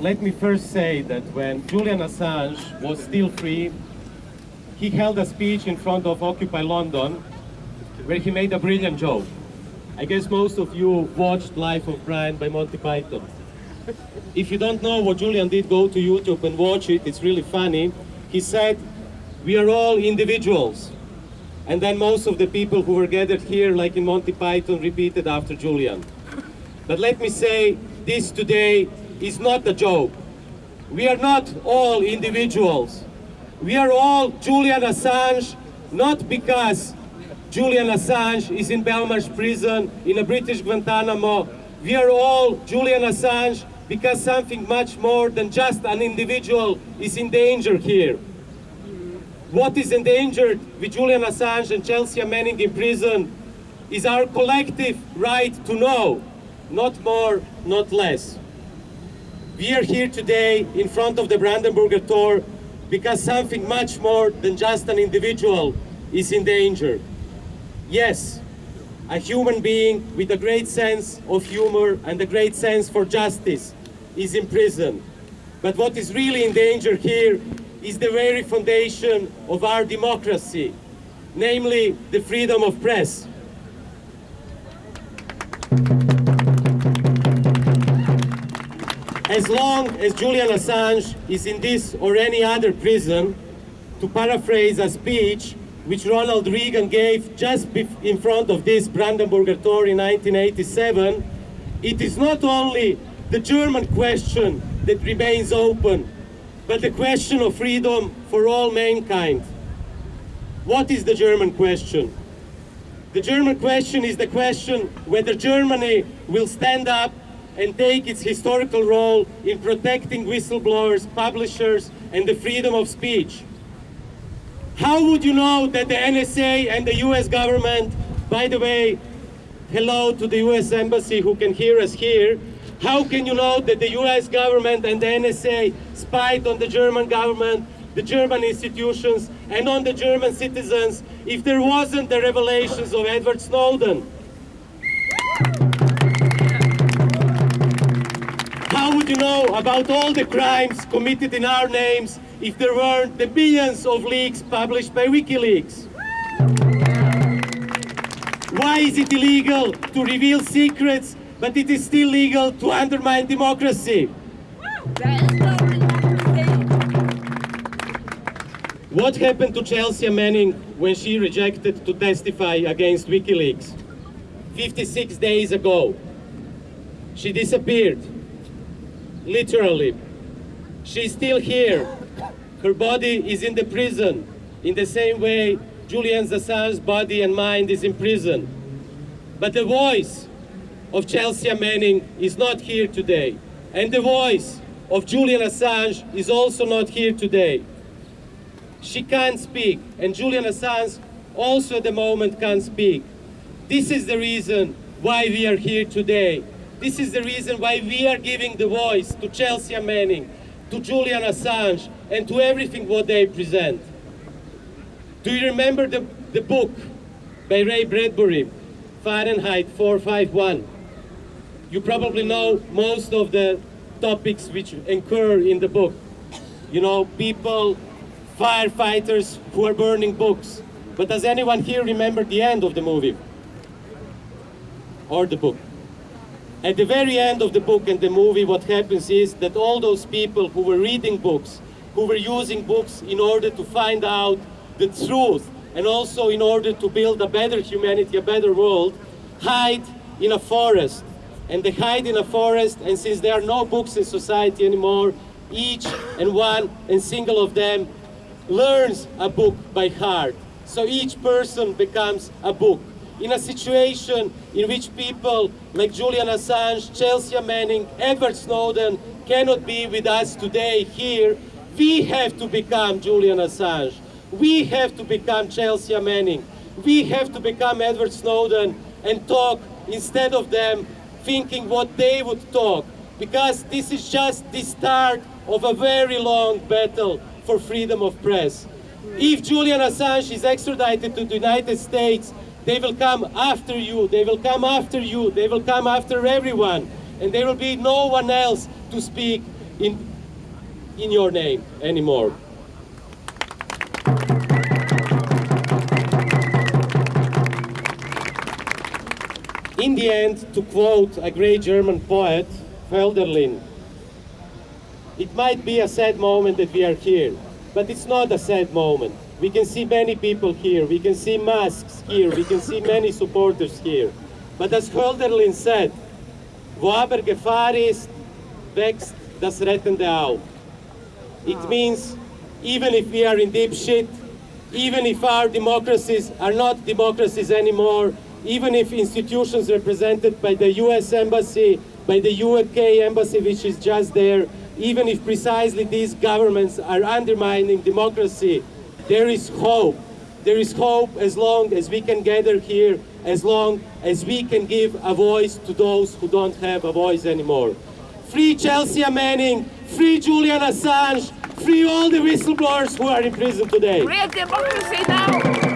let me first say that when Julian Assange was still free, he held a speech in front of Occupy London where he made a brilliant joke. I guess most of you watched Life of Brian by Monty Python. If you don't know what Julian did, go to YouTube and watch it. It's really funny. He said, we are all individuals. And then most of the people who were gathered here, like in Monty Python, repeated after Julian. But let me say, this today is not a joke. We are not all individuals. We are all Julian Assange, not because Julian Assange is in Belmarsh prison in a British Guantanamo. We are all Julian Assange because something much more than just an individual is in danger here. What is endangered with Julian Assange and Chelsea Manning in prison is our collective right to know, not more, not less. We are here today in front of the Brandenburger Tor because something much more than just an individual is in danger. Yes, a human being with a great sense of humor and a great sense for justice is in prison. But what is really in danger here is the very foundation of our democracy, namely the freedom of press. As long as Julian Assange is in this or any other prison, to paraphrase a speech which Ronald Reagan gave just in front of this Brandenburger Tor in 1987, it is not only the German question that remains open, but the question of freedom for all mankind. What is the German question? The German question is the question whether Germany will stand up and take its historical role in protecting whistleblowers, publishers, and the freedom of speech. How would you know that the NSA and the US government, by the way, hello to the US Embassy who can hear us here, how can you know that the US government and the NSA spied on the German government, the German institutions, and on the German citizens if there wasn't the revelations of Edward Snowden? How would you know about all the crimes committed in our names if there weren't the billions of leaks published by WikiLeaks? Why is it illegal to reveal secrets, but it is still legal to undermine democracy? What happened to Chelsea Manning when she rejected to testify against WikiLeaks? 56 days ago, she disappeared literally. She's still here. Her body is in the prison, in the same way Julian Assange's body and mind is in prison. But the voice of Chelsea Manning is not here today. And the voice of Julian Assange is also not here today. She can't speak, and Julian Assange also at the moment can't speak. This is the reason why we are here today. This is the reason why we are giving the voice to Chelsea Manning, to Julian Assange, and to everything what they present. Do you remember the, the book by Ray Bradbury, Fahrenheit 451? You probably know most of the topics which occur in the book. You know, people, firefighters who are burning books. But does anyone here remember the end of the movie? Or the book? At the very end of the book and the movie, what happens is that all those people who were reading books, who were using books in order to find out the truth, and also in order to build a better humanity, a better world, hide in a forest. And they hide in a forest, and since there are no books in society anymore, each and one and single of them learns a book by heart. So each person becomes a book in a situation in which people like Julian Assange, Chelsea Manning, Edward Snowden cannot be with us today here, we have to become Julian Assange. We have to become Chelsea Manning. We have to become Edward Snowden and talk instead of them thinking what they would talk. Because this is just the start of a very long battle for freedom of press. If Julian Assange is extradited to the United States, they will come after you, they will come after you, they will come after everyone. And there will be no one else to speak in, in your name anymore. In the end, to quote a great German poet, Hölderlin, it might be a sad moment that we are here, but it's not a sad moment. We can see many people here, we can see masks here, we can see many supporters here. But as Hölderlin said, wo aber Gefahr ist, wächst das Rettende auf. It means even if we are in deep shit, even if our democracies are not democracies anymore, even if institutions represented by the US Embassy, by the UK Embassy, which is just there, even if precisely these governments are undermining democracy, there is hope. There is hope as long as we can gather here, as long as we can give a voice to those who don't have a voice anymore. Free Chelsea Manning, free Julian Assange, free all the whistleblowers who are in prison today. Real democracy now!